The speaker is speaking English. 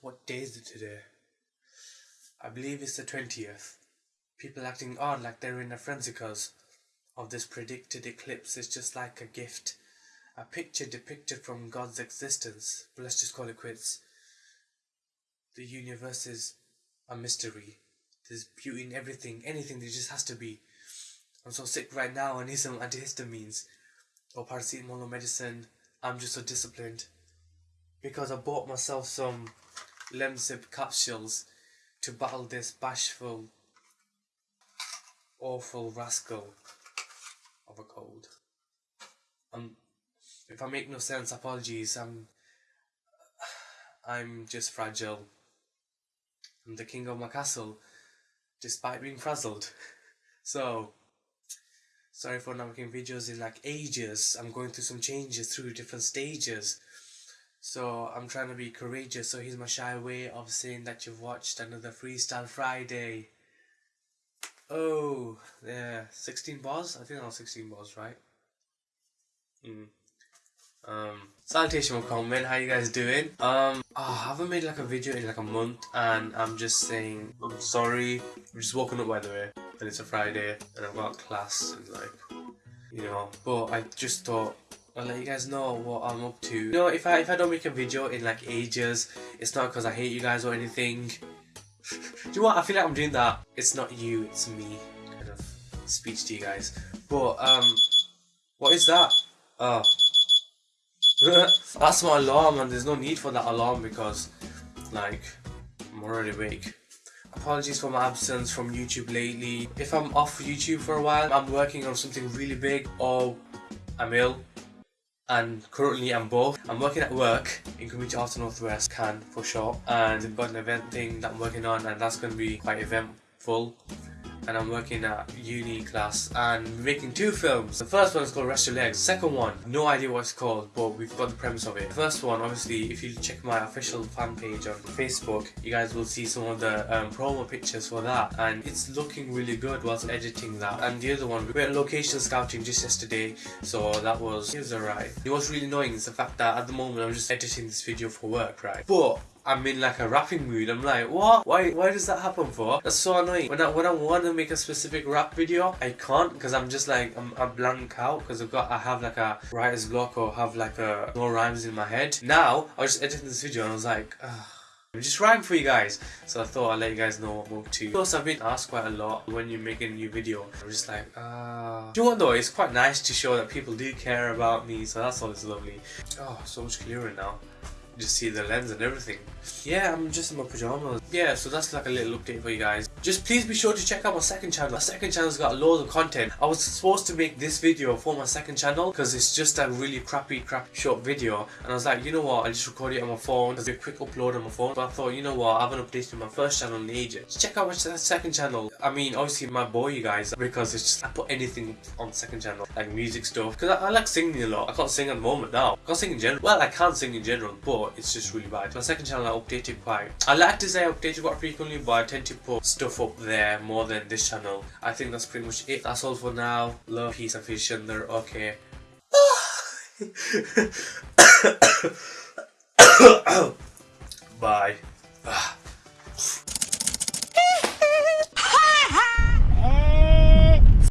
What day is it today? I believe it's the 20th. People acting odd like they're in a frenzy of this predicted eclipse is just like a gift. A picture depicted from God's existence. But let's just call it quits. The universe is a mystery. There's beauty in everything, anything there just has to be. I'm so sick right now, I need some antihistamines or paracetamol or medicine. I'm just so disciplined. Because I bought myself some Lemsip capsules to battle this bashful, awful rascal of a cold. Um, if I make no sense, apologies. I'm, I'm just fragile. I'm the king of my castle, despite being frazzled. so, sorry for not making videos in like ages. I'm going through some changes through different stages. So I'm trying to be courageous. So here's my shy way of saying that you've watched another Freestyle Friday. Oh, yeah, 16 bars? I think that was 16 bars, right? Mm. Um, salutation comment, how you guys doing? Um, oh, I haven't made like a video in like a month and I'm just saying, I'm sorry. I'm just woken up by the way, and it's a Friday and I've got class and like, you know, but I just thought I'll let you guys know what I'm up to. You know, if I if I don't make a video in like ages, it's not because I hate you guys or anything. Do you know what? I feel like I'm doing that. It's not you, it's me. Kind of speech to you guys. But um, what is that? Oh, that's my alarm, and there's no need for that alarm because, like, I'm already awake. Apologies for my absence from YouTube lately. If I'm off YouTube for a while, I'm working on something really big or I'm ill and currently I'm both. I'm working at work in Community Arts Northwest, CAN for short, and I've got an event thing that I'm working on and that's going to be quite eventful and I'm working at uni class and making two films. The first one is called Rest Your Legs. Second one, no idea what it's called, but we've got the premise of it. The first one, obviously, if you check my official fan page on Facebook, you guys will see some of the um, promo pictures for that, and it's looking really good whilst editing that. And the other one, we went location scouting just yesterday, so that was, it was alright. It was really annoying is the fact that at the moment I'm just editing this video for work, right? But I'm in like a rapping mood. I'm like, what? Why why does that happen for? That's so annoying. When I when I want to make a specific rap video, I can't because I'm just like I'm a blank out because I've got I have like a writer's block or have like a no rhymes in my head. Now I was just editing this video and I was like, Ugh. I'm just rhyme for you guys. So I thought I'd let you guys know what up to. Plus I've been asked quite a lot when you're making a new video. I'm just like, ah. Uh... Do you know what though? It's quite nice to show that people do care about me. So that's always lovely. Oh, so much clearer now just see the lens and everything. Yeah, I'm just in my pajamas. Yeah, so that's like a little update for you guys. Just please be sure to check out my second channel. My second channel's got loads of content. I was supposed to make this video for my second channel because it's just a really crappy, crappy short video. And I was like, you know what, I'll just record it on my phone. It's a quick upload on my phone. But I thought, you know what, I haven't updated my first channel in ages. Check out my second channel. I mean, obviously, my boy, you guys, because it's just, I put anything on second channel, like music stuff. Because I, I like singing a lot. I can't sing at the moment now. I can't sing in general. Well, I can sing in general, but it's just really bad. My second channel I updated quite. I like to say I updated quite frequently, but I tend to put stuff up there more than this channel. I think that's pretty much it. That's all for now. Love, peace, and fish there. Okay. Bye.